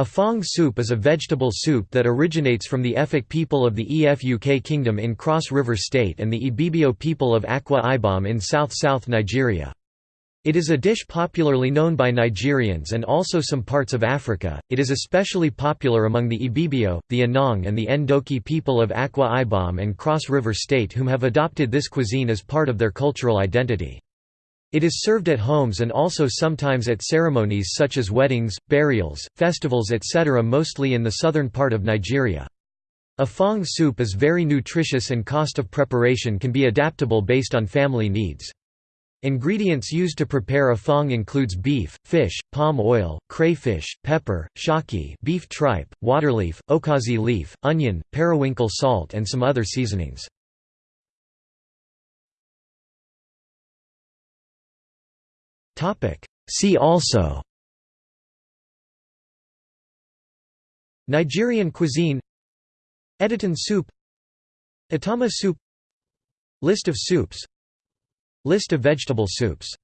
Afang soup is a vegetable soup that originates from the Efik people of the Efik Kingdom in Cross River State and the Ibibio people of Akwa Ibom in south-south Nigeria. It is a dish popularly known by Nigerians and also some parts of Africa. It is especially popular among the Ibibio, the Anang and the Ndoki people of Akwa Ibom and Cross River State whom have adopted this cuisine as part of their cultural identity. It is served at homes and also sometimes at ceremonies such as weddings, burials, festivals etc. mostly in the southern part of Nigeria. Afang soup is very nutritious and cost of preparation can be adaptable based on family needs. Ingredients used to prepare afang includes beef, fish, palm oil, crayfish, pepper, shaki beef tripe, waterleaf, okazi leaf, onion, periwinkle salt and some other seasonings. See also. Nigerian cuisine. Editan soup. Atama soup. List of soups. List of vegetable soups